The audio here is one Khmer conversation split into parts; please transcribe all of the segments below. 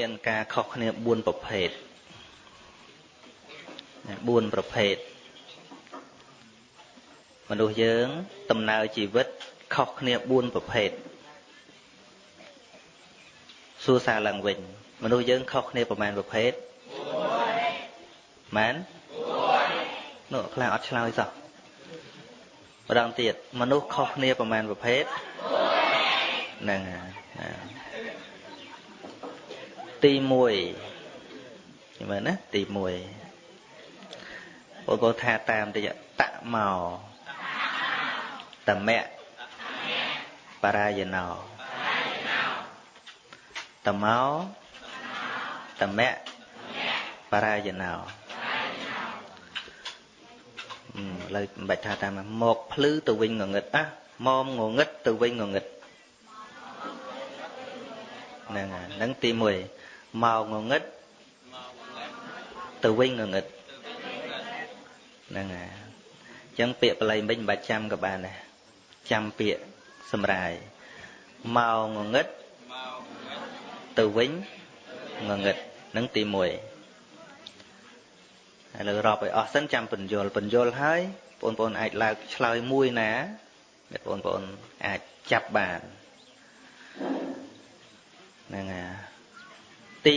មានការខុសគ្នា4ប្រភេទ4ប្រភេទមនុស្សយើងដំណើរជីវិតខុសគ្នា4ប្រភេទសួរសារឡើងវិញ មនុស្សយើងខុសគ្នាប្រមាណប្រភេទមែននោះខ្លះអត់ឆ្លើយសោះម្ដងទៀតមនុស្សខុសគ្នាប្រមាណប្រភេទហ្នឹង ទី1មើលណាទី1បងប្អូនថាតាមតិចតមកតមៈបរាយណោតមកតមៈបរាយណោលើមិនបាច់ថាតាមមកភ្លឺទៅវិញងងឹតអាមកងងឹតទៅវិញងងឹតហ្នឹងហ្នឹងទី1 មកងងឹតទៅវិញងងឹតហ្នឹងហើយអញ្ចឹងពាក្យបល័យមិញមិនបាច់ចាំក៏បានដែរចាំពាក្យសម្រាយមកងងឹតទៅវិញងងឹតហ្នឹងទី1ឥឡូវរាប់ឲ្យអស់សិនចាំបញ្យលបញ្យលហើយបងប្អូនអាចលើកឆ្លើយមួយណាដែលបងប្អូនអាចចាប់បានហ្នឹងហើយ ទី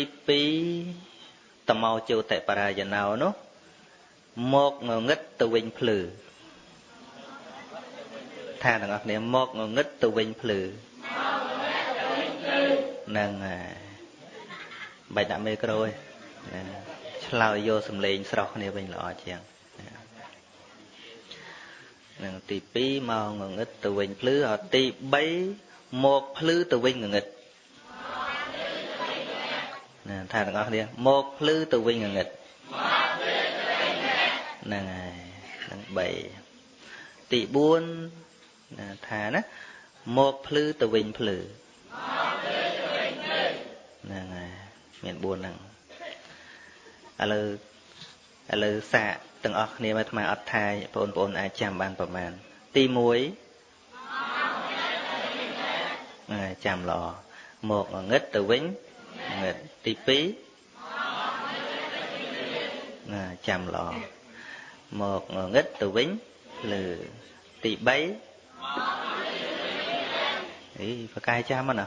2តមកជោតិបរាយណោនោះមកងងឹតទៅវិញភ្លឺថាទាំងអស់គ្នាមកងងឹតទៅវិញភ្លឺហ្នឹងហើយបាច់ដាក់មេក្រូឯងឆ្លើយយកសំឡេងស្រស់គ្នាវិញល្អជាងនឹងទី2មកងងឹតទៅវិញភ្លឺអត់ទី3មកភ្លឺទៅវិញងងឹត ណាថាទាំងអស់គ្នាមកភ្លឺទៅវិញងងឹតហ្នឹងហើយនឹង3ទី4ណាថាណាមកភ្លឺទៅវិញភ្លឺហ្នឹងហើយមាន4ហ្នឹងឥឡូវឥឡូវសាកទាំងអស់គ្នាមកអាត្មាអត់ថាបងប្អូនអាចចាំបានប្រមាណទី1ចាំល្អមកងឹតទៅវិញ ងឹតទី2ណាចាំល្អមកងឹតទៅវិញលើទី3អីប្រកាយចាំណា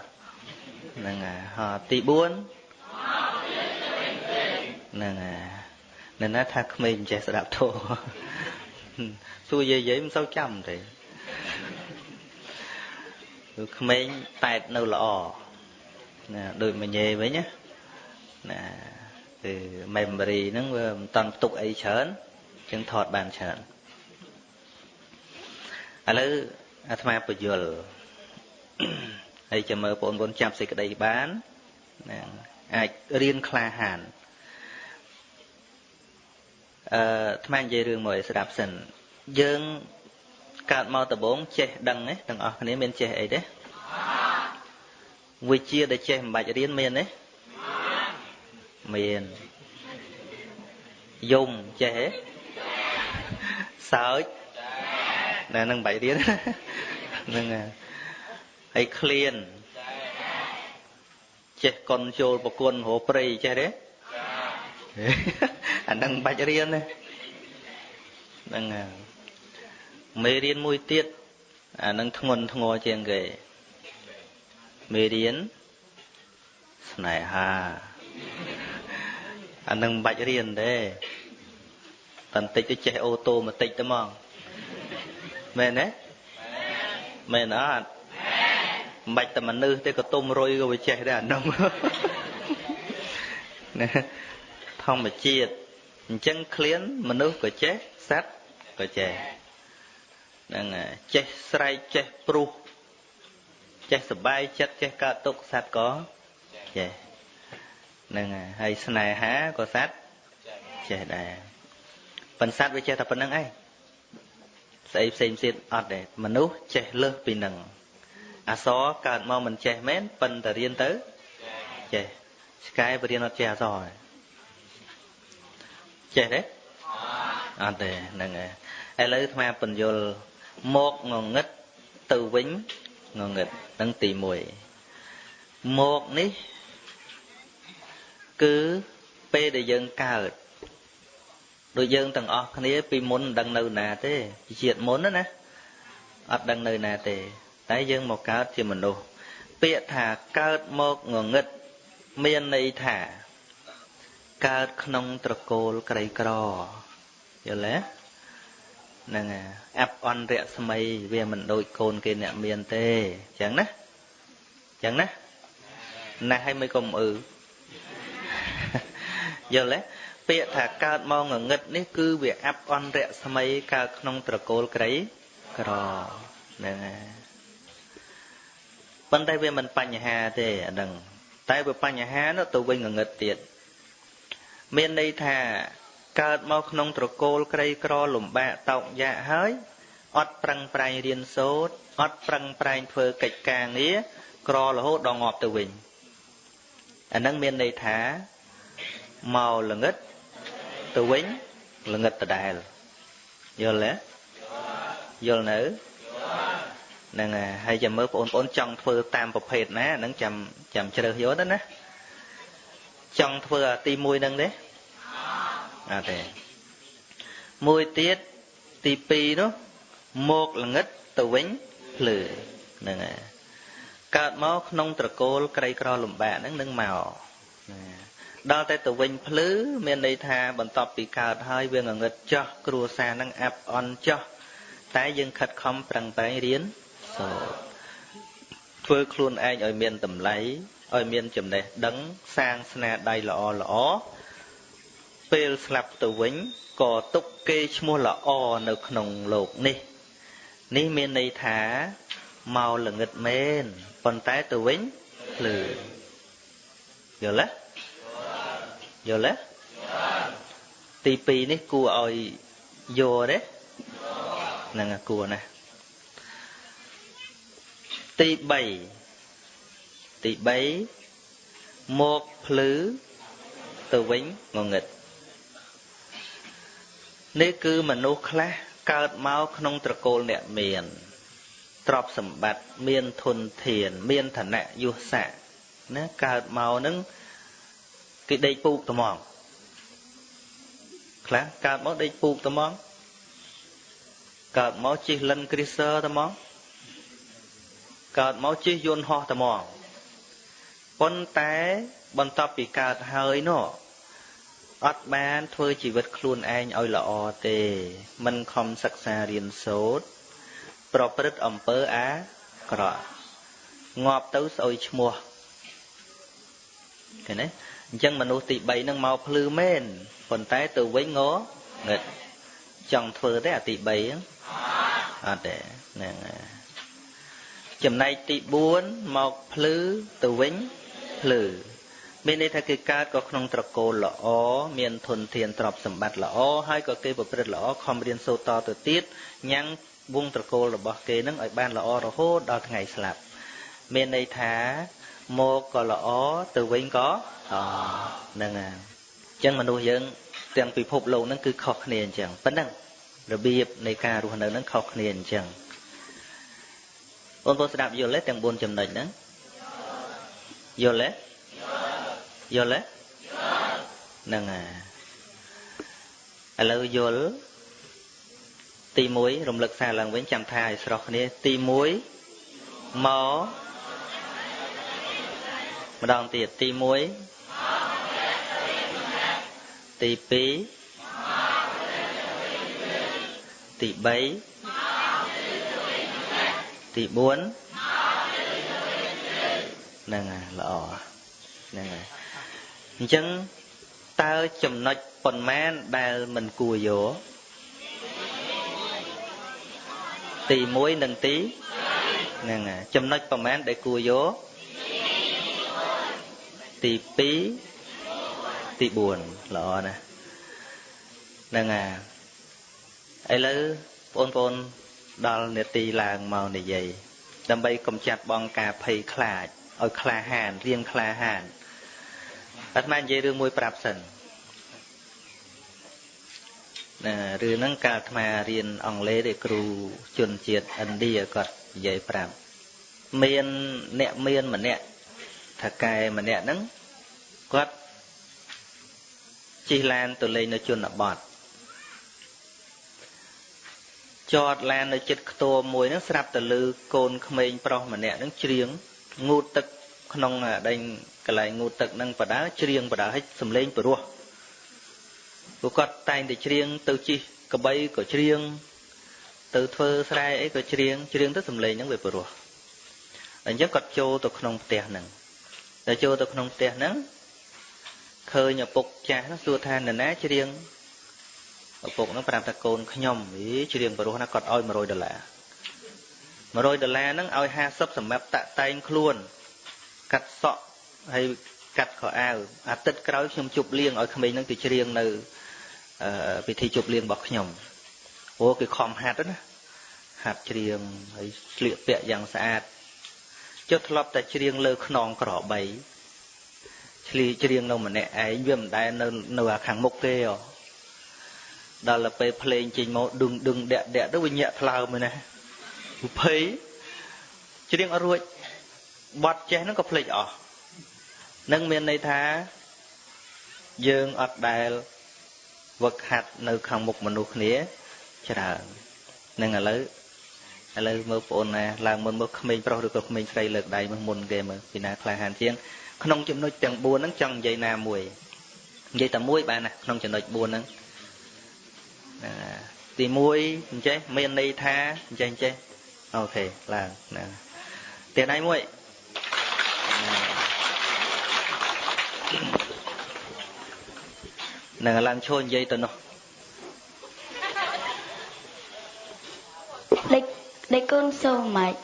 ហ្នឹងហើយទី4ហ្នឹងហើយនៅណាថាក្មេងមិនចេះស្ដាប់ធម៌សួរយាយយាយមិនសូវចាំទេគឺក្មេងតែតនៅល្អ ណាដូចមញេវិញណាណាគឺ memory ហ្នឹងវាមិនតាន់ផ្ទុកអីច្រើនចឹងថតបានច្រើនឥឡូវអាត្មាពយល់ហើយចាំមើលបងប្អូនចាប់សេចក្តីបានណាអាចរៀនក្លាហានអឺអាត្មានិយាយរឿងមួយស្ដាប់សិនយើងកើតមកដំបូងចេះដឹងទេទាំងអស់គ្នាមានចេះអីទេ វិជាដែលចេះមិនបាច់រៀនមានទេមានយំចេះទេសើចណែនឹងបាច់រៀនហ្នឹងហើយឃ្លានចេះកុនចូលប្រគុណរោព្រៃចេះទេអានឹងបាច់រៀនទេហ្នឹងមេរៀនមួយទៀតអានឹងធ្ងន់ធ្ងរជាងគេ មេរៀនស្នេហាអានឹងមិនបាច់រៀនទេបន្តិចទៅចេះអូតូម៉ាទិកទៅហ្មងមែនទេមែនអត់មិនបាច់តែមនុស្សទេក៏ទុំរុយក៏វាចេះដែរអានោះណាធម្មជាតិអញ្ចឹងឃ្លានមនុស្សក៏ចេះសត្វក៏ចេះហ្នឹងចេះស្រែកចេះព្រុស ចេះសបាយចិត្តចេះកើតទុកសត្វក៏ចេះហ្នឹងហើយស្នេហាក៏សត្វចេះដែរប៉ុន្តែសត្វវាចេះតែប៉ុណ្្នឹងឯងស្អីផ្សេងផ្សេងអត់ទេមនុស្សចេះលើសពីនឹងអសរកើតមកមិនចេះមែនប៉ុន្តែរៀនទៅចេះឆ្កែបរៀនអត់ចេះអសរចេះទេអត់ទេហ្នឹងហើយឥឡូវអាត្មាបញ្យលមកងងឹតទៅវិញ ងងឹតនឹងទី1មកនេះគឺពេលដែលយើងកើតដូចយើងទាំងអស់គ្នាពីមុនមិនដឹងនៅណាទេជាតិមុនណាអត់ដឹងនៅណាទេ តែយើងមកកើតជាមនុស្សពាក្យថាកើតមកងងឹតមានន័យថាកើតក្នុងត្រកូលក្រីក្រយល់ទេ ហ្នឹងអាប់អន់រស្មីវាមិនដូចកូនគេអ្នកមានទេអញ្ចឹងណាអញ្ចឹងណាណាស់ឲ្យមិនកុំអឺយល់ទេពាក្យថាកើតមកងងឹតនេះគឺវាអាប់អន់រស្មីកើតក្នុងត្រកូលក្រីក្រហ្នឹងហើយប៉ុន្តែវាមិនបញ្ហាទេអាហ្នឹងតែវាបញ្ហានោះទៅវិញងងឹតទៀតមានន័យថា កើតមកក្នុងត្រកូលក្រីក្រលំបាកតោកយ៉ាក់ហើយអត់ប្រឹងប្រែងរៀនសូត្រអត់ប្រឹងប្រែងធ្វើកិច្ចការងារក្ររហូតដល់ងាប់ទៅវិញអានឹងមានន័យថាមកល្ងឹតទៅវិញល្ងឹតដដែលយល់ទេយល់នៅហ្នឹងហើយចាំមើលបងប្អូនចង់ធ្វើតាមប្រភេទណាហ្នឹងចាំចាំជ្រើសយកទៅណាចង់ធ្វើអាទី1ហ្នឹងទេ អត់ទេមួយទៀតទី2នោះមកល្ងឹតទៅវិញភ្លឺហ្នឹងហើយកើតមកក្នុងត្រកូលក្រីក្រលំបាកហ្នឹងនឹងមកដល់តែទៅវិញភ្លឺមានន័យថាបន្ទាប់ពីកើតហើយវាងងឹតចោះគ្រួសារហ្នឹងអាប់អន់ចោះតែយើងខិតខំប្រឹងប្រែងរៀនសូត្រធ្វើខ្លួនឯងឲ្យមានតម្លៃឲ្យមានចំណេះដឹងសាងស្នាដៃល្អល្អ ពេលស្លាប់ទៅវិញក៏ទុកគេឈ្មោះល្អនៅក្នុងលោកនេះ នេះមានន័យថាមកល្ងឹតមែនប៉ុន្តែទៅវិញភ្លឺយល់ទេយល់ទេទី2នេះគួរឲ្យយកទេហ្នឹងគួរណាទី3ទី3មកភ្លឺទៅវិញងងឹត នេះគឺមនុស្សខ្លះកើតមកក្នុងត្រកូលអ្នកមានទ្រព្យសម្បត្តិមានធនធាន មានឋានៈយុស័កណាកើតមកនឹងគេដេកពូកត្មងខ្លះកើតមកដេកពូកត្មងកើតមកជិះលិនគ្រីសឺត្មងកើតមកជិះយន្តហោះត្មងប៉ុន្តែបន្ទាប់ពីកើតហើយនោះ អត់បានធ្វើជីវិតខ្លួនឯងឲ្យល្អទេ មិនខំសិក្សារៀនសូត្រប្រព្រឹត្តអំពើអាក្រក់ងាប់ទៅស្អុយឈ្មោះឃើញទេអញ្ចឹងមនុស្សទី3ហ្នឹងមកភ្លឺមែនប៉ុន្តែទៅវិញងងឹតចង់ធ្វើទេអាទី3ហ្នឹងអត់ទេហ្នឹងហើយចំណែកទី4មកភ្លឺទៅវិញភ្លឺ មានន័យថាគេកើតក៏ក្នុងត្រកូលល្អមានធនធានទ្រព្យសម្បត្តិល្អហើយក៏គេប្រព្រឹត្តល្អខំរៀនសូត្រតទៅទៀតញ៉ាំងវងត្រកូលរបស់គេនឹងឲ្យបានល្អរហូតដល់ថ្ងៃស្លាប់មានន័យថាមកក៏ល្អទៅវិញក៏ហ្នឹងហើយអញ្ចឹងមនុស្សយើងទាំងពិភពលោកហ្នឹងគឺខុសគ្នាអញ្ចឹងប៉ុណ្ណឹងរបៀបនៃការរស់នៅហ្នឹងខុសគ្នាអញ្ចឹងបងប្អូនស្ដាប់យល់ទេទាំង4ចំណុចហ្នឹងយល់ទេ យល់ទេហ្នឹងហើយឥឡូវយល់ទី1រំលឹកសារឡើងវិញចាំថាឲ្យស្រស់គ្នា ទី1មកម្ដងទៀតទី1ទី2ទី3ទី4ហ្នឹងហើយល្អ ហ្នឹងហើយអញ្ចឹងតើចំណុចប៉ុន្មានដែលមិនគួរយកទី1និងទីហ្នឹងហើយចំណុចប៉ុន្មានដែលគួរយកទី2ទី4ល្អណាស់ហ្នឹងហើយឥឡូវបងប្អូនដល់នេតិឡើងមកនិយាយដើម្បីកំចាត់បងការភ័យខ្លាច ឲ្យក្លាហានរៀងក្លាហានអាត្មានិយាយរឿងមួយប្រាប់សិនណារឿងហ្នឹងកាលអាត្មារៀនអង់គ្លេសទេគ្រូជនជាតិឥណ្ឌាគាត់និយាយប្រាប់មានអ្នកមានម្នាក់ថាកែម្នាក់ហ្នឹងគាត់ជិះឡានទៅលេងនៅជនបទចតឡាននៅចិត្តខ្ទមមួយហ្នឹងស្រាប់តែលឺកូនក្មេងប្រុសម្នាក់ហ្នឹងច្រៀង ងូតទឹកក្នុងដេញកន្លែងងូតទឹកហ្នឹងបដាច្រៀងបដាឲ្យសំឡេងព្រោះពួកគាត់តែងតែច្រៀងទៅជិះកបីក៏ច្រៀងទៅធ្វើស្រែអីក៏ច្រៀងច្រៀងទៅសំឡេងហ្នឹងវាព្រោះអញ្ចឹងគាត់ចូលទៅក្នុងផ្ទះហ្នឹងតែចូលទៅក្នុងផ្ទះហ្នឹងឃើញឪពុកចាស់ហ្នឹងសួរថានរណាច្រៀងឪពុកហ្នឹងប្រាប់ថាកូនខ្ញុំអីច្រៀងព្រោះណាគាត់ឲ្យ100ដុល្លារ 100ដុល្លារហ្នឹងឲ្យ50សម្រាប់តាក់តែងខ្លួន កាត់សក់ហើយកាត់ខោអាវអាទិត្យក្រោយខ្ញុំជប់លៀងឲ្យក្មេងហ្នឹងទៅច្រៀងនៅពិធីជប់លៀងរបស់ខ្ញុំអូគេខំហាត់ណាហាត់ច្រៀងហើយស្លៀកពាក់យ៉ាងស្អាតចុះធ្លាប់តែច្រៀងលើខ្នងក្របីឆ្លីច្រៀងនៅម្នាក់ឯងវាមិនដែលនៅនៅខាងមុខគេហ៎ដល់ទៅពេលភ្លេងចេញមកដឹងដឹងដាក់ដាក់ទៅវាញាក់ថ្លើមឯណា ភ័យច្រៀងអត់រួចបត់ចេះហ្នឹងក៏ភ្លេចអស់នឹងមានន័យថាយើងអត់ដែលវឹកហាត់នៅ ខាងមុខមនុស្សគ្នាច្រើននឹងឥឡូវឥឡូវមើលបងអូនណាឡើងមុនមើលក្មេងប្រុសឬក៏ក្មេងស្រីលើកដៃមើលមុនគេមើលពីណាក្លាហានជាងក្នុងចំណុចទាំង4ហ្នឹងចង់និយាយណាមួយនិយាយតែមួយបានណាក្នុងចំណុច4ហ្នឹងទី1អញ្ចេះមានន័យថាអញ្ចេះអញ្ចេះ អូខេឡើងណាទៀតដៃមួយនឹងឡើងឈរនិយាយទៅនោះលេខលេខកូនសូមម៉េច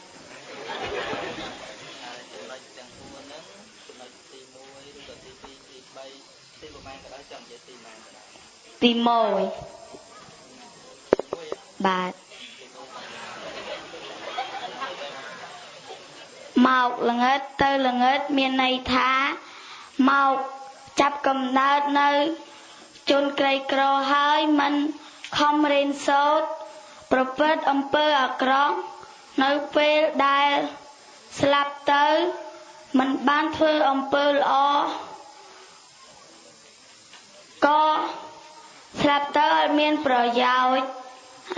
ទី1បាទ មកល្ងិតទៅល្ងិតមានន័យថាមកចាប់កំណើតនៅជនក្រីក្រហើយមិនខំរៀនសូត្រប្រព្រឹត្តអំពើអាក្រក់នៅពេលដែលស្លាប់ទៅមិនបានធ្វើអំពើល្អក៏ស្លាប់ទៅអត់មានប្រយោជន៍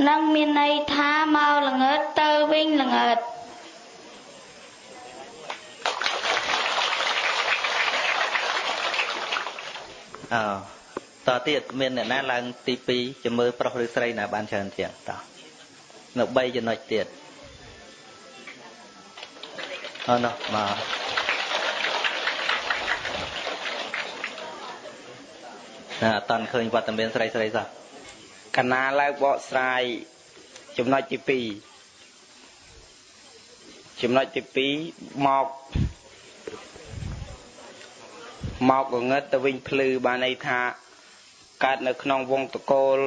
នឹងមានន័យថាមកល្ងើតទៅវិញល្ងើត អើតទៀតមានអ្នកណាឡើងទី2ចាំមើលប្រុសឬស្រីណាបានច្រើនជាងតោះនៅ3ចំណុចទៀតអឺនោះមកណាអត់តាន់ឃើញវត្តមានស្រីស្រីសោះកណាឡើងបកស្រាយចំណុចទី2ចំណុចទី2មក មកងងឹតទៅវិញភ្លឺបានន័យថាកើតនៅក្នុងវងតកូល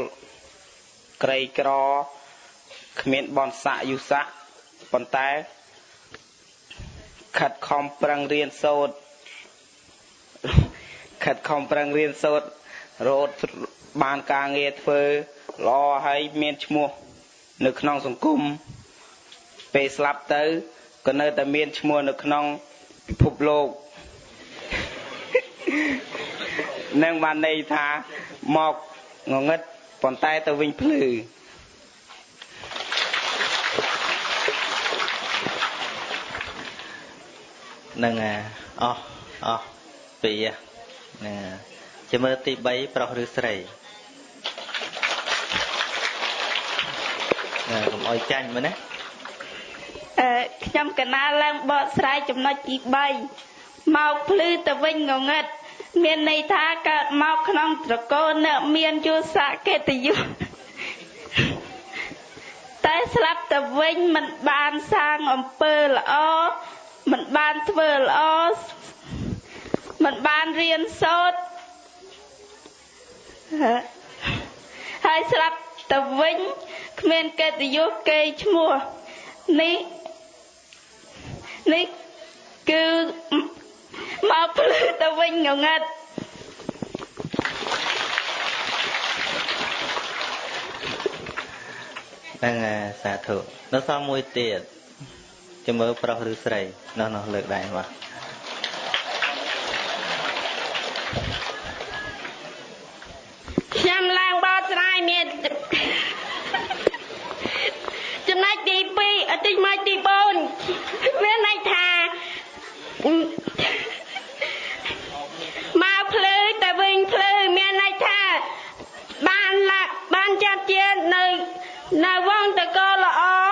ក្រីក្រគ្មានបនស័កយុស័កប៉ុន្តែខិតខំប្រឹងរៀនសូត្រខិតខំប្រឹងរៀនសូត្ររត់បានការងារធ្វើល្អហើយមានឈ្មោះនៅក្នុងសង្គមពេលស្លាប់ទៅក៏នៅតែមានឈ្មោះនៅក្នុងពិភពលោក នឹងបានន័យថាមកងងឹតប៉ុន្តែទៅវិញភ្លឺនឹងអស់អស់ពីណាជាមើលទី3ប្រុសឬស្រីណាកុំអោយចាញ់មើលណាអឺខ្ញុំកណាឡើងបកស្រាយចំណុចទី3 មកភ្លឺទៅវិញងងឹតមានន័យថាកើតមកក្នុងត្រកូលអ្នកមានយុសៈកិត្តិយសតែស្លាប់ទៅវិញមិនបានសាងអំពើល្អមិនបានធ្វើល្អមិនបានរៀនសូត្រហើយស្លាប់ទៅវិញគ្មានកិត្តិយសគេឈ្មោះនេះនេះគឺ មកភ្លឺទៅវិញងងឹតហ្នឹងសាធុនៅសល់មួយទៀតចាំមើលប្រុសឬស្រីនោះនោះលើកដែរបាទខ្ញុំឡើងបោស្រ័យមានចំណុចទី2អតិចមកទី4មាន នៅវងតកល្អ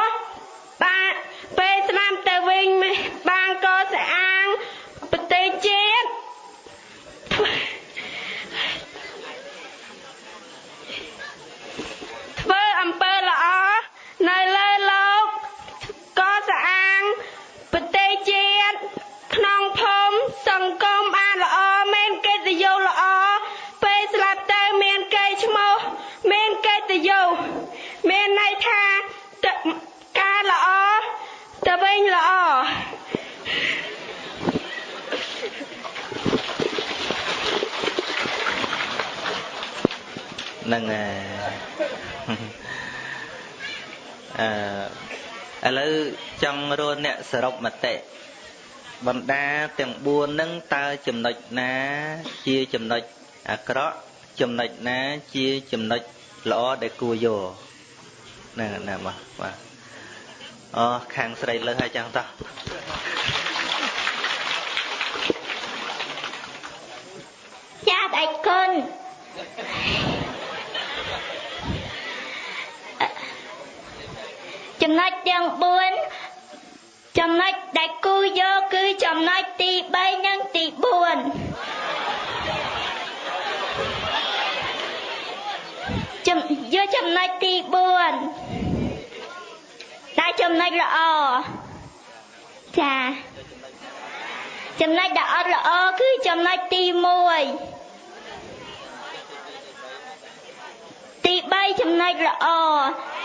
នឹងអឺឥឡូវចង់រកអ្នកសរុបមតិបណ្ដាទាំង4នឹងតើចំណុចណា ជាចំណុចអាក្រក់ចំណុចណាជាចំណុចល្អដែលគួរយកហ្នឹងណាបាទបាទអូខាងស្រីលើសហើយចឹងតោះចាតឯគុណ ចំណុចទាំង4ចំណុចដែលគូយកគឺចំណុចទី3និងទី4ចំយកចំណុចទី4តែចំណុចល្អចាចំណុចដែលអត់ល្អគឺចំណុចទី1ទី3ចំណុចល្អ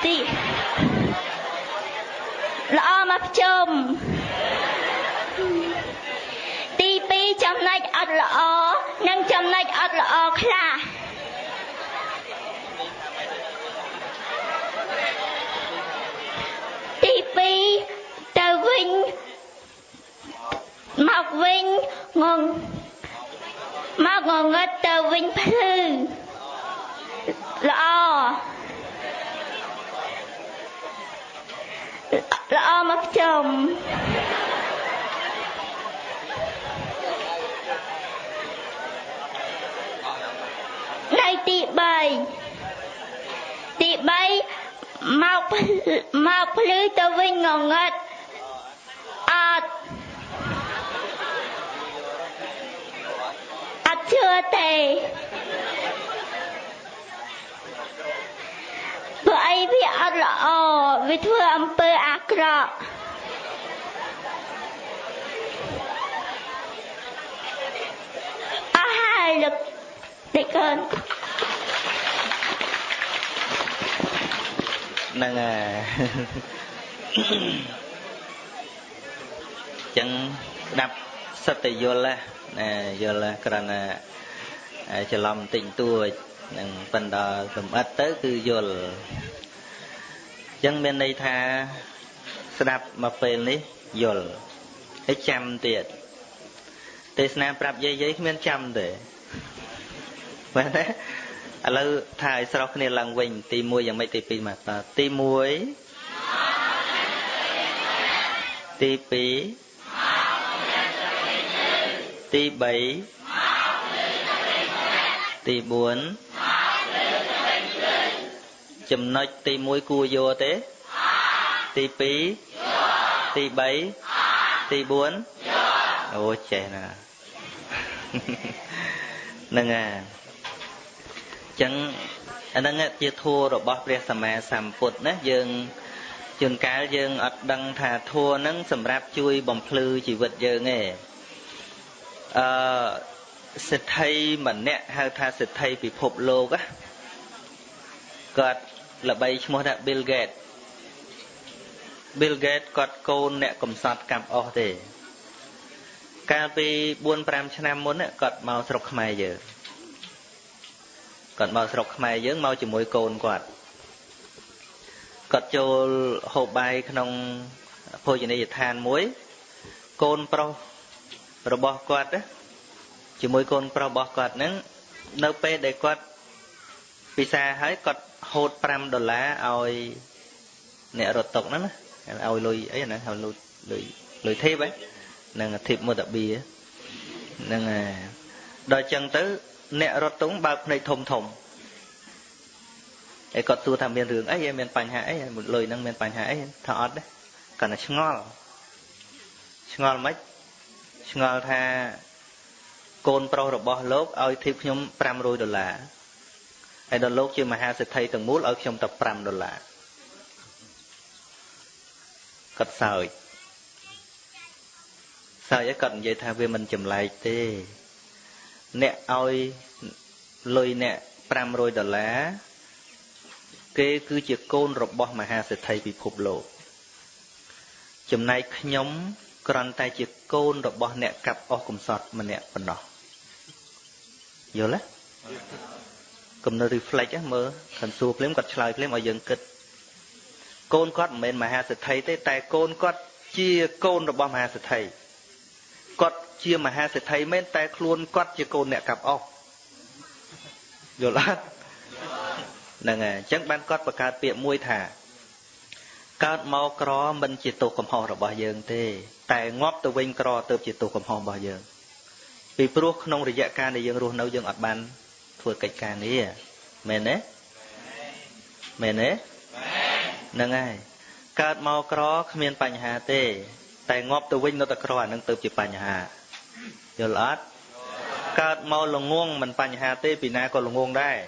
ទី ល្អមកជុំទី2ចំណុចអត់ល្អនិងចំណុចអត់ល្អខ្លះទី2ទៅវិញមកវិញងងមកងងឹតទៅវិញភ្លឺល្អ ល្អមកចំនៅទី3ទី3មកមកភ្លឺទៅវិញងងឹតអត់អត់ជឿទេ ព្រោះអីវាអត់ល្អវាធ្វើអំពើអាក្រក់អស់ហើយលោកដេកូនហ្នឹងហើយចឹងស្ដាប់សិតតែយល់ណាយល់គ្រាន់តែច្រឡំបន្តិចតួច នឹងប៉ុន្តែសំអិតទៅគឺយល់អញ្ចឹងមានន័យថាស្ដាប់មកពេលនេះយល់ហើយចាំទៀតទេសនាប្រាប់យាយយាយគ្មានចាំទេមែនទេឥឡូវថាឲ្យស្រោះគ្នាឡើងវិញ ទី1យ៉ាងម៉េចទី2មកតទី1ទី2ទី3ទី4 ចំណុចទី1គួរយកទេទី2ទី3ទី4អូចេះណាហ្នឹងហើយចឹងអាហ្នឹងជាធัวរបស់ព្រះសម្មាសម្ពុទ្ធណាយើងជួនកាលយើងអត់ដឹងថាធัวហ្នឹងសម្រាប់ជួយបំភ្លឺជីវិតយើងទេអឺសិទ្ធិម្នាក់ហៅថាសិទ្ធិពិភពលោកណាគាត់ ល្បីឈ្មោះថា Bill Gates Bill Gates គាត់កូនអ្នកកំសត់កាប់អស់ទេ កាលពី4 5ឆ្នាំមុនគាត់មកស្រុកខ្មែរយើងគាត់មកស្រុកខ្មែរយើងមកជាមួយកូនគាត់គាត់ចូលហូបបាយក្នុងភោជនីយដ្ឋានមួយកូនប្រុសរបស់គាត់ជាមួយកូនប្រុសរបស់គាត់ហ្នឹងនៅពេលដែលគាត់ ពិសាហើយគាត់ហូត5ដុល្លារឲ្យអ្នករត់តុកហ្នឹងណាឲ្យលុយអីហ្នឹងឲ្យលុយលុយលុយធីបហ្នឹងធីបមុតបៀហ្នឹងហើយដល់ចឹងទៅ អ្នករត់តុងបើកភ្នែកធំធំឯគាត់សួរថាមានរឿងអីមានបញ្ហាអីលុយហ្នឹងមានបញ្ហាអីថាអត់ទេគាត់តែឆ្ងល់ឆ្ងល់មិនឆ្ងល់ថាកូនប្រុសរបស់លោកឲ្យធីបខ្ញុំ500ដុល្លារ ហើយដល់លោកជាមហាសេដ្ឋីទាំងមូលឲ្យខ្ញុំតែ5ដុល្លារគាត់សើចសើចឲ្យគាត់និយាយថាវាមិនចម្លែកទេ អ្នកឲ្យលុយអ្នក500ដុល្លារគេគឺជាកូនរបស់មហាសេដ្ឋីពិភពលោកចំណែកខ្ញុំគ្រាន់តែជាកូនរបស់អ្នកកាប់អស់កំសត់ម្នាក់ប៉ុណ្ណោះយល់ទេ គំនិត reflect មើលខាងសួរភ្លាមគាត់ឆ្លើយភ្លាមឲ្យយើងគិតកូនគាត់មិនមែនមហាសេដ្ឋីទេតែកូនគាត់ជាកូនរបស់មហាសេដ្ឋីគាត់ជាមហាសេដ្ឋីមែនតែខ្លួនគាត់ជាកូនអ្នកកាប់អស់យល់អត់ហ្នឹងហើយអញ្ចឹងបានគាត់បង្កើតពាក្យមួយថាកើតមកក្រមិនជាទោសកំហុសរបស់យើងទេ តែងាប់ទៅវិញក្រទៅជាទោសកំហុសរបស់យើងពីព្រោះក្នុងរយៈកាលដែលយើងរស់នៅយើងអត់បាន ធ្វើកិច្ចការនេះមែនទេមែនទេហ្នឹងហើយកើតមកក្រគ្មានបញ្ហាទេ តែងាប់ទៅវិញនៅតែក្រអានឹងទៅជាបញ្ហាយល់អត់កើតមកល្ងងមិនបញ្ហាទេពីណាក៏ល្ងងដែរ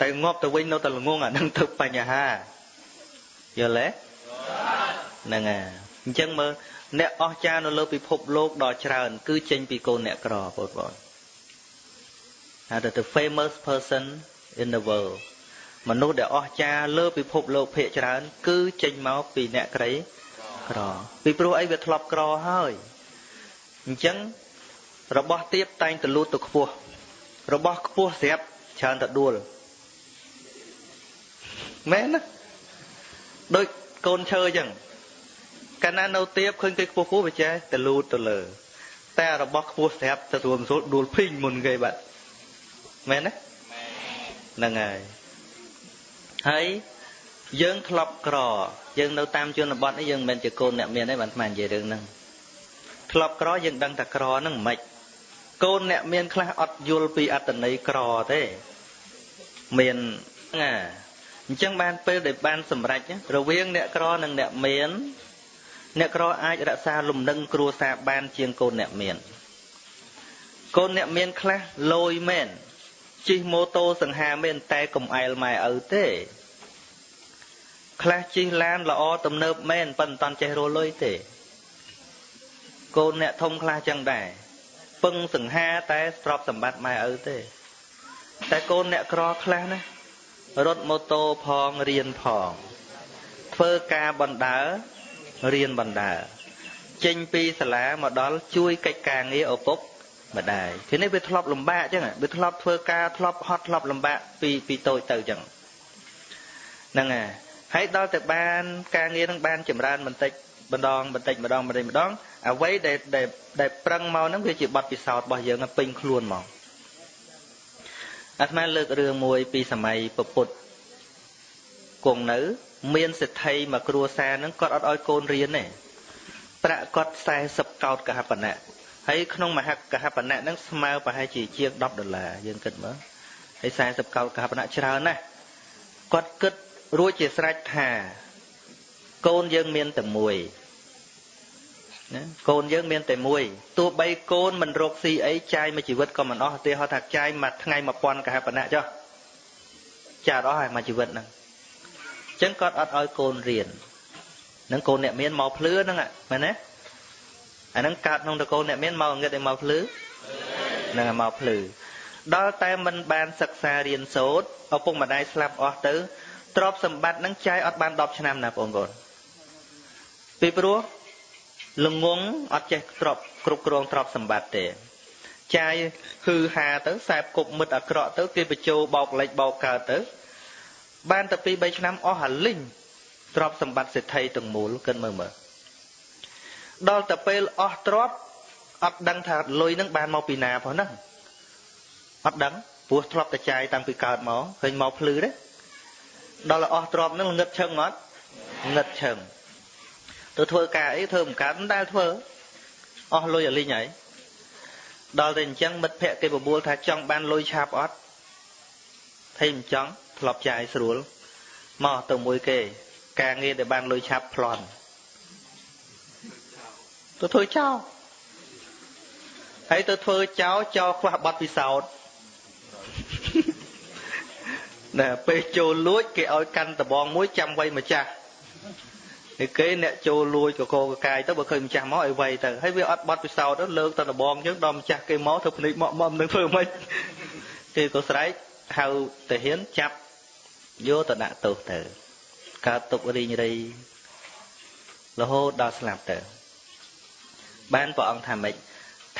តែងាប់ទៅវិញនៅតែល្ងងអានឹងទៅបញ្ហាយល់ទេហ្នឹងហើយអញ្ចឹងមើលអ្នកអស្ចារ្យនៅលើពិភពលោកដ៏ច្រើន គឺចេញពីកូនអ្នកក្របងប្អូន ហៅថា the famous person in the world មនុស្សដែលអស្ចារ្យលើពិភពលោកភាគច្រើន គឺចេញមកពីអ្នកក្រីក្រពីព្រោះអីវាធ្លាប់ក្រហើយអញ្ចឹងរបស់ទៀបតែងទៅលូតទៅខ្ពស់របស់ខ្ពស់ស្រាប់ច្រើនទៅដួលមែនណាដូចកូនឈើអញ្ចឹងកាលណានៅទៀបឃើញគេខ្ពស់ខ្ពស់វាចេះទៅលូតទៅលើ តែរបស់ខ្ពស់ស្រាប់ទៅរួមស្រួលដួលភីងមុនគេបាត់ មែនទេហ្នឹងហើយហើយយើងធ្លាប់ក្រយើងនៅតាមជនបទនេះយើងមិនមែនជាកូនអ្នកមានទេបានស្មាននិយាយរឿងហ្នឹងធ្លាប់ក្រយើងដឹងតែក្រហ្នឹងមិនខ្មិចកូនអ្នកមានខ្លះអត់យល់ពីអត្តន័យក្រទេមានណាអញ្ចឹងបានពេលដែលបានសម្រេចរវាងអ្នកក្រនិងអ្នកមានអ្នកក្រអាចរក្សាលំនឹងគ្រួសារបានជាងកូនអ្នកមានកូនអ្នកមានខ្លះលយមែន ជិះម៉ូតូសង្ហាមែនតែកំអែលម៉ែឪទេខ្លះជិះឡានល្អទំនើបមែនប៉ុន្តែមិនតាន់ចេះរលុយទេកូនអ្នកធំខ្លះចឹងដែរពឹងសង្ហាតែស្របសម្បត្តិម៉ែឪទេ តែកូនអ្នកក្រខ្លះណារត់ម៉ូតូផងរៀនផងធ្វើការបណ្ដើរៀនបណ្ដើចេញពីសាលាមកដល់ជួយកិច្ចការងារឪពុក ម្ដាយทีនេះវាធ្លាប់លំបាកអញ្ចឹងវាធ្លាប់ធ្វើការធ្លាប់ហត់ធ្លាប់លំបាកពីពីតូចទៅអញ្ចឹងហ្នឹងហើយហើយដល់តែបាន ការងារនឹងបានចម្រើនបន្តិចម្ដងបន្តិចម្ដងបន្តិចម្ដងអ្វីដែលដែលប្រឹងមកហ្នឹងវាជាបទពិសោធន៍របស់យើងពេញខ្លួនមកអាត្មាលើករឿងមួយពីសម័យពពុទ្ធគង់នៅ មានសេដ្ឋីមួយគ្រួសារហ្នឹងគាត់អត់ឲ្យកូនរៀនទេប្រាក់គាត់40កោតកហបណៈ ហើយក្នុងមហកហបណៈហ្នឹងស្មើប្រហែលជាជាង10ដុល្លារយើងគិតមើលហើយ40កោតកហបណៈច្រើនណាស់គាត់គិតរួចជាស្រេចថាកូនយើងមានតែមួយណាកូនយើងមានតែមួយទោះបីកូនមិនរកស៊ីអីចាយមួយជីវិតក៏មិនអស់ទេហៅថាចាយមួយថ្ងៃ1000កហបណៈចុះចាអត់អស់ហើយមួយជីវិតហ្នឹងអញ្ចឹងគាត់អត់ឲ្យកូនរៀននឹងកូនអ្នកមានមកភ្លឺហ្នឹងមែនទេ អាហ្នឹងកើតក្នុងតកូលអ្នកមានមកងឹតឲ្យមកភ្លឺហ្នឹងមកភ្លឺដល់តែមិនបានសិក្សារៀនសូត្រឪពុកម្ដាយស្លាប់អស់ទៅទ្រព្យសម្បត្តិហ្នឹងចាយអត់បាន10ឆ្នាំណាបងប្អូនពីព្រោះល្ងងអត់ចេះទ្រព្យគ្រប់គ្រងទ្រព្យសម្បត្តិទេចាយហឺហាទៅសែបគប់មិត្តអាក្រក់ទៅគេបញ្ជោបោកលិចបោកកើតទៅ បានតែ2 3ឆ្នាំអស់អាលិញទ្រព្យសម្បត្តិសេដ្ឋីទាំងមូលគិតមើលមើល ដល់តែពេលអស់ទ្រព្យអត់ដឹងថាលុយនឹងបានមកពីណាផងហ្នឹងអត់ដឹងព្រោះធ្លាប់តែចាយតាំងពីកើតមកឃើញមកភ្លឺទេដល់អស់ទ្រព្យហ្នឹងងឹតឈឹងអត់ងឹតឈឹងទៅធ្វើការអីធ្វើមិនកើតមិនដែលធ្វើអស់លុយអលីងហើយដល់តែអញ្ចឹងមិត្តភក្តិគេបបួលថាចង់បានលុយឆាប់អត់ថៃមិនចង់ធ្លាប់ចាយស្រួលមកទៅមួយគេ ការងារដែលបានលុយឆាប់ប្លន់ ទៅធ្វើចោលហើយទៅធ្វើចោលចោលខ្វះប័ណ្ណពិសោធន៍ណែពេលចូលលួចគេឲ្យកាន់ដបងមួយចាំវៃម្ចាស់ឯគេអ្នកចូលលួចកកកកាយទៅបើឃើញម្ចាស់មកឲ្យវៃទៅហើយវាអត់បត់ពិសោធន៍ទៅលើកទៅដបងយើងដល់ម្ចាស់គេមកធ្វើភ្នែកមកមកនឹងធ្វើមិនគេក៏ស្រែកហៅតាហ៊ានចាប់យកទៅដាក់ទោសទៅកើតទុករីងរៃរហូតដល់ស្លាប់ទៅ បានព្រះអង្គថាម៉េច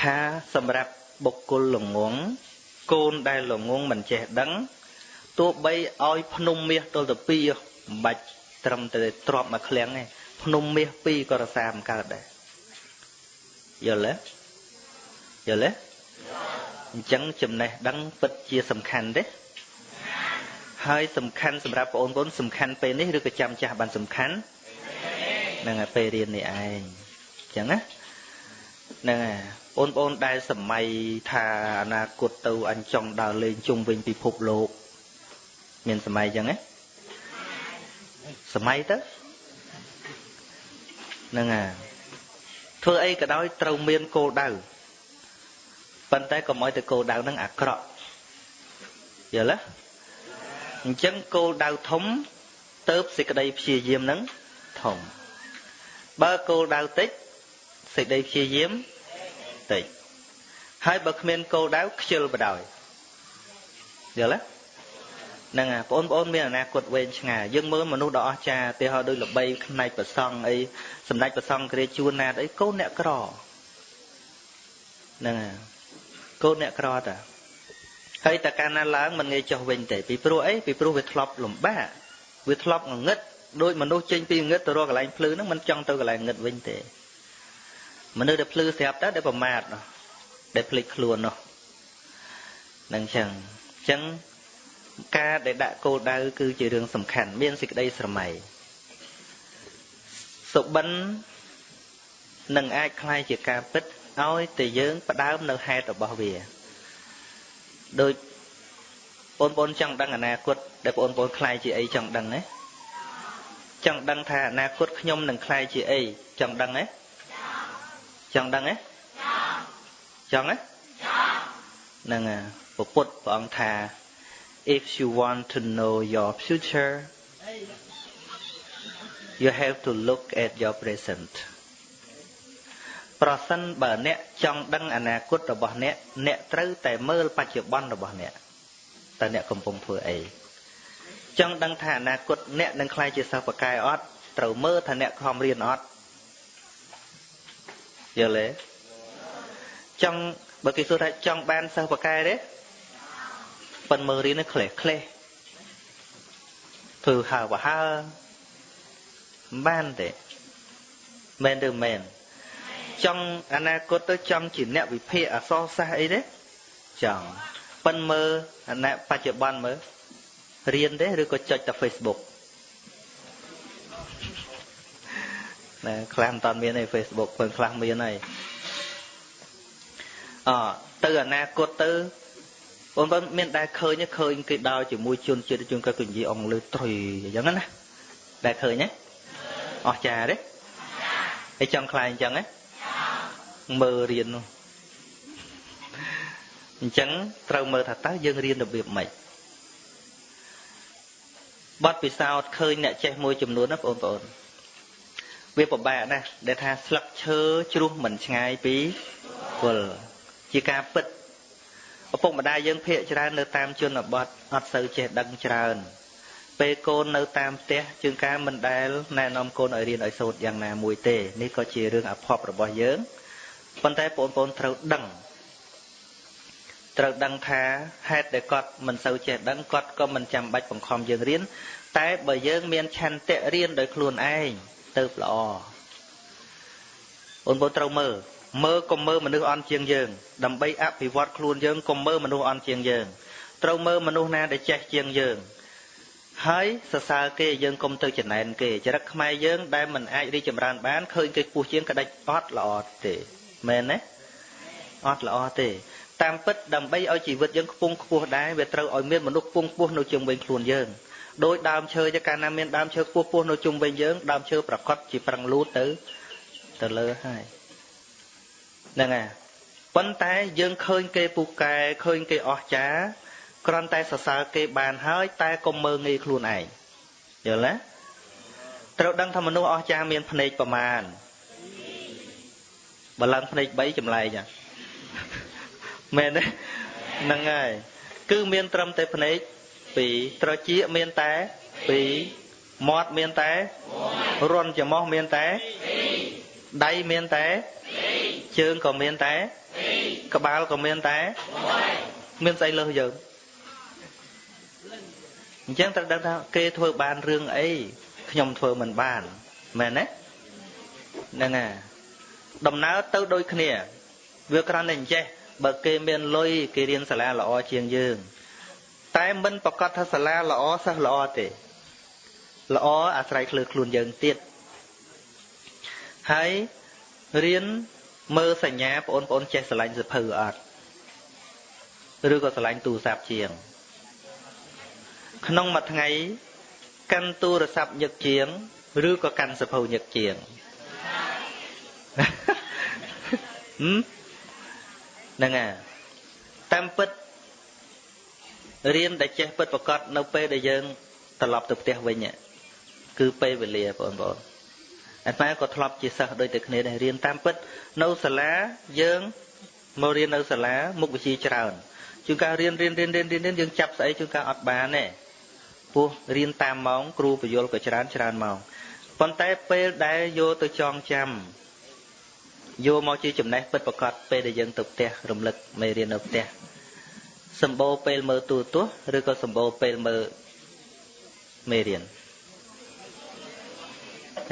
ថាសម្រាប់បុគ្គលល្ងងកូនដែលល្ងងមិនចេះដឹងទោះបីឲ្យភ្នំមាសទល់ទៅពីរមិនបាច់ត្រឹមតែទ្របមកឃ្លាំងទេភ្នំមាសពីរក៏រសាមិនកើតដែរយល់ទេយល់ទេអញ្ចឹងចំណេះដឹងពិតជាសំខាន់ទេហើយសំខាន់សម្រាប់បងប្អូនសំខាន់ពេលនេះឬក៏ចាំចាស់បានសំខាន់ហ្នឹងហើយពេលរៀននេះឯងអញ្ចឹងណា ហ្នឹងហើយបងប្អូនដែលសម័យថាអនាគតទៅអញចង់ដើរលេងជុំវិញពិភពលោក មានសម័យអញ្ចឹងទេសម័យទៅហ្នឹងហើយធ្វើអីក៏ដោយត្រូវមានគោលដៅប៉ុន្តែកុំឲ្យទៅគោលដៅហ្នឹងអាក្រក់យល់ទេអញ្ចឹងគោលដៅធំទៅសេចក្តីព្យាយាមហ្នឹងធំបើគោលដៅតិច សេចក្តីព្យាយាមតិចហើយបើគ្មានគោលដៅខ្ជិលបដ ாய் យល់ទេហ្នឹងអាបងប្អូនមានអនាគតវែងឆ្ងាយយើងមើលមនុស្សដ៏អស្ចារ្យទីហោដូចល្បីផ្នែកប្រសង់អីសម្ដេចប្រសង់គ្រាជួនណាតអីកូនអ្នកក្រហ្នឹងហើយកូនអ្នកក្រតាហើយតើកាលណាឡើងមិនងាយចុះវិញទេពីព្រោះអីពីព្រោះវាធ្លាប់លំបាកវាធ្លាប់ងងឹតដូចមនុស្សចេញពីងឹតទៅរកកន្លែងភ្លឺហ្នឹងមិនចង់ទៅកន្លែងងឹតវិញទេ មនុស្សដែលភ្លឺស្រាប់តើដែលប្រមាទនោះដែលភ្លេចខ្លួននោះនឹងចឹងចឹងការដែលដាក់គោលដៅគឺជារឿងសំខាន់មានសេចក្តីស្រមៃសុបិននឹងអាចคล้ายជាការពិតឲ្យតែយើងផ្ដើមនៅហេតុរបស់វាដូចបងប្អូនចង់ដឹងអនាគតដែលបងប្អូនខ្លាយជាអីចង់ដឹងទេចង់ដឹងថាអនាគតខ្ញុំនឹងខ្លាយជាអីចង់ដឹងទេ ចង់ដឹងទេចង់ទេហ្នឹងពពុទ្ធព្រះអង្គថា if you want to know your future you have to look at your present ប្រសិនបើអ្នកចង់ដឹងអនាគតរបស់អ្នកអ្នកត្រូវតែមើលបច្ចុប្បន្នរបស់អ្នកតើអ្នកកំពុងធ្វើអីចង់ដឹងថាអនាគតអ្នកនឹងខ្លាយជាសិស្សបកែអត់ត្រូវមើលថាអ្នកខំរៀនអត់ យល់ទេចង់បើគេសួរថាចង់បានសិស្សបកែទេប៉ុនមើលរៀននេះក្លេះក្លេះធ្វើហើបហើមិនបានទេមែនឬមែនចង់អនាគតទៅចង់ជាអ្នកវិភាគអសរសាស្ត្រអីទេចង់ប៉ិនមើលអនាបច្ចុប្បន្នមើលរៀនទេឬក៏ចុចតែ Facebook ណាខ្លះមិនតាន់មានទេ Facebook ពើខ្លះមានហើយអទៅអនាគតទៅបងប្អូនមានដែលឃើញឃើញគេដើរជាមួយជនជាតិជនក៏និយាយអង់គ្លេសត្រុយអញ្ចឹងណាដែលឃើញទេអស្ចារ្យទេហើយចង់ខ្លាយអញ្ចឹងទេមើលរៀននោះអញ្ចឹងត្រូវមើលថាតើយើងរៀនរបៀបម៉េចបទពិសោធន៍ឃើញអ្នកចេះមួយចំនួនណាបងប្អូន វាពិបាកណាស់ដែលថាស្លឹកឈើជ្រុះមិនឆ្ងាយពីគល់ជាការពិតឪពុកម្ដាយយើងភាកច្រើននៅតាមជនបទអត់សូវចេះដឹងច្រើនពេលកូននៅតាមផ្ទះជាងការមិនដែលណែនាំកូនឲ្យរៀនឲ្យសូត្រយ៉ាងណាមួយទេនេះក៏ជារឿងអភ័ព្វរបស់យើងប៉ុន្តែបងប្អូនត្រូវដឹងត្រូវដឹងថាហេតុដែលគាត់មិនសូវចេះដឹងគាត់ក៏មិនចាំបាច់បង្ខំយើងរៀនតែបើយើងមានឆន្ទៈរៀនដោយខ្លួនឯង ទៅល្អបងប្អូនត្រូវមើលមើលកុំមើលមនុស្សអន់ជាងយើង ដើម្បីអភិវឌ្ឍខ្លួនយើងកុំមើលមនុស្សអន់ជាងយើងត្រូវមើលមនុស្សណាដែលចេះជាងយើងហើយសរសើរគេយើងកុំទៅចំណែនគេចរិតខ្មែរយើងដែលមិនអាចរីកចម្រើនបានឃើញគេខ្ពស់ជាងក្តាច់អត់ល្អទេមែនទេអត់ល្អទេតាមពិតដើម្បីឲ្យជីវិតយើងខ្ពង់ខ្ពស់ដែរវាត្រូវឲ្យមានមនុស្សខ្ពង់ខ្ពស់នៅជុំវិញខ្លួនយើង ដោយដើមឈើទៅកាលណាមានដើមឈើខ្ពស់ខ្ពស់នៅជុំវិញយើងដើមឈើប្រកបជាប្រឹងលូតទៅទៅលើហើយហ្នឹងហើយប៉ុន្តែយើងឃើញគេពូកែឃើញគេអស្ចារ្យគ្រាន់តែសរសើរគេបានហើយ តែកុំមើងងាយខ្លួនឯងយល់ទេត្រូវដឹងថាមនុស្សអស្ចារ្យមានភ្នែកប្រមាណបើឡើងភ្នែក3ចម្លែកមែនទេហ្នឹងហើយគឺមានត្រឹមតែភ្នែក 2ត្រចៀកមានតែ2មាត់មានតែរន់ច្រមុះមានតែដៃមានតែជើងក៏មានតែក្បាលក៏មានតែមានស្អីលើសយើងអញ្ចឹងត្រូវដឹងថាគេធ្វើបានរឿងអីខ្ញុំធ្វើមិនបានមែនទេហ្នឹងហើយដំណើរទៅដូចគ្នា វាគ្រាន់តែអញ្ចេះបើគេមានលុយគេរៀនសាលាល្អជាងយើង តែមិនប្រកាសថាសាលាល្អសិស្សល្អទេល្អអាស្រ័យខ្លួនខ្លួនយើងទៀតហើយរៀនមើលសញ្ញាបងប្អូនចេះស្រឡាញ់សភៅអត់ឬក៏ស្រឡាញ់ទូរស័ព្ទជាង ក្នុងមួយថ្ងៃកាន់ទូរស័ព្ទញឹកជាង ឬក៏កាន់សភៅញឹកជាងហ្នឹងហើយតាមពិត រៀនដែលចេះពិតប្រកបនៅពេលដែលយើងត្រឡប់ទៅផ្ទះវិញគឺពេលវេលាបងប្អូនអាត្មាក៏ធ្លាប់ជាសិស្សដូចតែគ្នាដែររៀនតាមពិតនៅសាលាយើងមករៀននៅសាលាមុខវិជ្ជាច្រើនជួនកាលរៀនរៀនរៀនរៀនរៀនយើងចាប់ស្អីជួនកាលអត់បានទេពោះរៀនតាមម៉ោងគ្រូបញ្យលក៏ច្រើនច្រើនម៉ោងប៉ុន្តែពេលដែលយកទៅចងចាំយកមកជាចំណេះពិតប្រកបពេលដែលយើងទៅផ្ទះរំលឹកមេរៀននៅផ្ទះ សម្បូរពេលមើលទូរទស្សន៍ឬក៏សម្បូរពេលមើលមេរៀន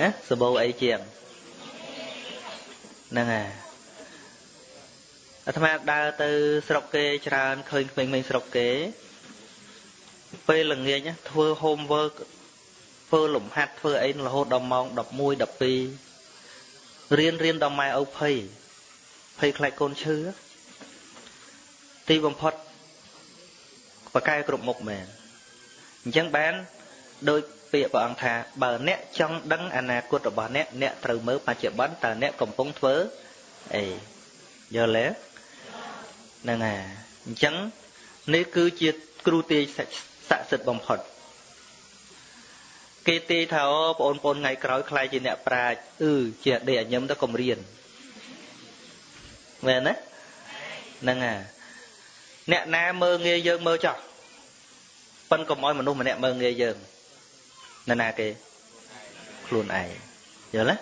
ណាសម្បូរអីជាងហ្នឹងហើយអាត្មាដើរទៅស្រុកគេច្រើនឃើញក្មេងៗស្រុកគេ ពេលល្ងាចធ្វើ homework ធ្វើលំហាត់ធ្វើអីរហូតដល់ម៉ោង11 12រៀនរៀនដល់ម៉ែឪភ័យភ័យខ្លាចកូនឈឺទីបំផុត បកែគ្រប់មុខមែនអញ្ចឹងបានដោយពាក្យព្រះអង្គថាបើអ្នកចង់ដឹងអនាគតរបស់អ្នកអ្នកត្រូវមើលបច្ចុប្បន្នតើអ្នកកំពុងធ្វើអីយល់ទេហ្នឹងហើយអញ្ចឹងនេះគឺជាគ្រូទាយស័ក្តិសិទ្ធិបំផុតគេទាយថាអូបងប្អូនថ្ងៃក្រោយខ្លាយជាអ្នកប្រាជ្ញអឺជាដេកអញឹមទៅកុំរៀនមែនទេហ្នឹងហើយអ្នកណាមើងងាយយើងមើលចោះ ប៉ិនកុំឲ្យមនុស្សម្នាក់មើងងាយយើងនរណាគេខ្លួនឯងយល់ទេ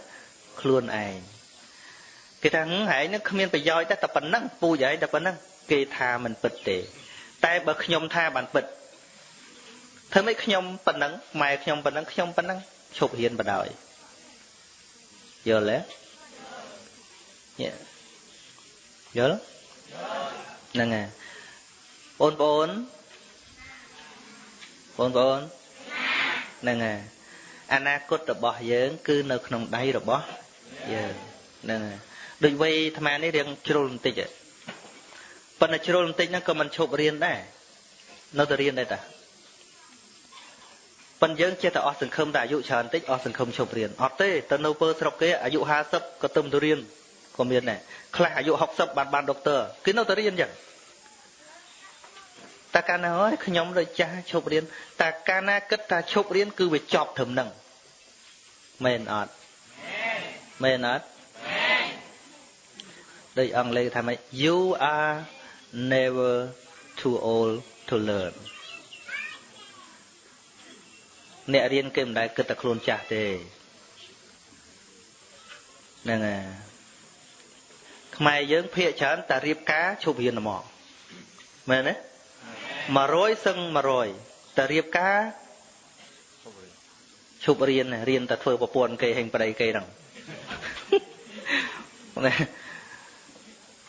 ខ្លួនឯងគេថាហឹងឯងនឹងគ្មានប្រយោជន៍តែតែប៉ុណ្ណឹងពូជឯងតែប៉ុណ្ណឹងគេថាមិនពិតទេ តែបើខ្ញុំថាបានពិតធ្វើម៉េចខ្ញុំប៉ុណ្ណឹងម៉ែខ្ញុំប៉ុណ្ណឹងខ្ញុំប៉ុណ្ណឹងឈប់រៀនបដ ாய் យល់ទេយល់ហ្នឹងហើយបងប្អូន បងប្អូនហ្នឹងហើយអនាគតរបស់យើង គឺនៅក្នុងដៃរបស់យើងហ្នឹងហើយដូចវ័យអាត្មានេះរៀងជ្រុលបន្តិចប៉ុន្តែជ្រុលបន្តិចហ្នឹងក៏មិនឈប់រៀនដែរនៅតែរៀនដែរតាប៉ុន្តែយើងចេះតែអស់សង្ឃឹមតែអាយុច្រើនតិចអស់សង្ឃឹមឈប់រៀនអត់ទេទៅនៅពើស្រុកគេអាយុ50ក៏ទៅទៅរៀនក៏មានដែរខ្លះអាយុ60បានបានដុកទ័រគេនៅតែរៀនចឹង តែកាលណាអើយខ្ញុំដូចចាស់ឈប់រៀនតែកាលណាគិតថាឈប់រៀនគឺវាចប់ត្រឹមហ្នឹងមែនអត់មែនអត់ដូចអង់គ្លេសថាម៉េច you are never too old to learn អ្នករៀនគេមិនដែលគិតតែខ្លួនចាស់ទេហ្នឹងហើយខ្មែរយើងភាកច្រើនតែរៀបការឈប់រៀនហ្មងមែនទេ 100សឹង100តែរៀបការឈប់រៀនរៀនតែធ្វើប្រពន្ធគេហេងប្តីគេហ្នឹង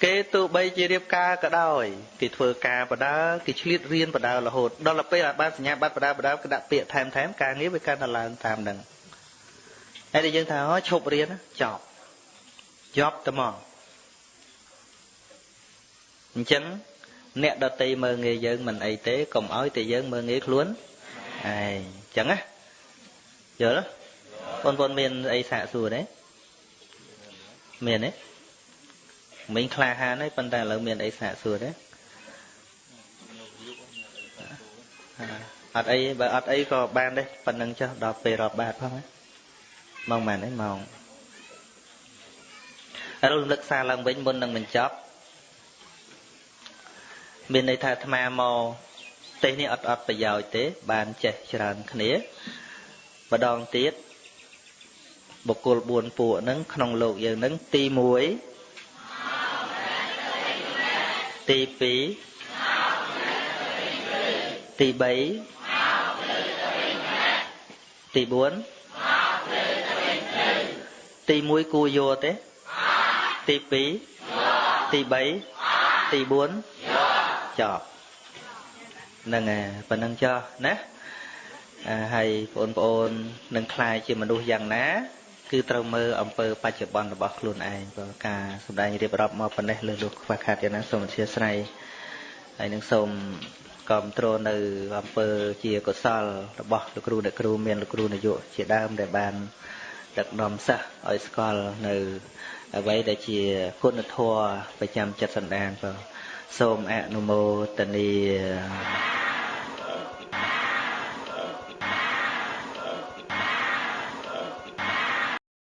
គេទោះបីជារៀបការក៏ដោយគេធ្វើការបដាគេឆ្លៀតរៀនបដារហូតដល់ពេលបានសញ្ញាបត្របដាបដាគេដាក់ពាក្យថែមថែមការងារវាកាន់តែឡើងតាមហ្នឹងហើយតែយើងថាអូឈប់រៀនចប់ចប់តែមកអញ្ចឹង អ្នកដតីមើងងាយយើងមិនអីទេកុំឲ្យតែយើងមើងងាយខ្លួនឯងអញ្ចឹងណាយល់បងប្អូនមានអីសាកសួរទេមានទេមិញក្លាហានហើយប៉ុន្តែឥឡូវមានអីសាកសួរទេអត់អីបើអត់អីក៏បានដែរប៉ុណ្្នឹងចុះដល់ពេលរាប់បាតផងម៉ោងម៉ានឯងម៉ោងរលឹកសារឡើងវិញមុននឹងបញ្ចប់ មានន័យថាអាត្មាមកទេសនេះអត់អត់ប្រយោជន៍ទេ បានចេះច្រើនគ្នាម្ដងទៀតបុគ្គល4ពួកហ្នឹងក្នុងលោកយើងហ្នឹងទី1ទី2ទី3ទី4ទី1គួរយកទេទី2ទី3ទី4 ចប់ហ្នឹងហើយប៉ុណ្ណឹងចោះណាហើយបងប្អូននឹងខ្លាយជាមនុស្សយ៉ាងណា គឺត្រូវមើលអំពើបច្ចុប្បន្នរបស់ខ្លួនឯងព្រោះការសម្ដែងរៀបរាប់មកប៉ុណ្ណេះលើលោកខ្វះខាតយ៉ាងណាសូមអធិស្ឋានហើយនឹងសូមគ្រប់គ្រងនៅអំពើជាកុសលរបស់លោកគ្រូអ្នកគ្រូមានលោកគ្រូនាយកជាដើមដែលបានដឹកនាំសិស្សឲ្យស្គាល់នៅអ្វីដែលជាគុណធម៌ប្រចាំចិត្តសន្តានបាទ សូមអនុមោទនា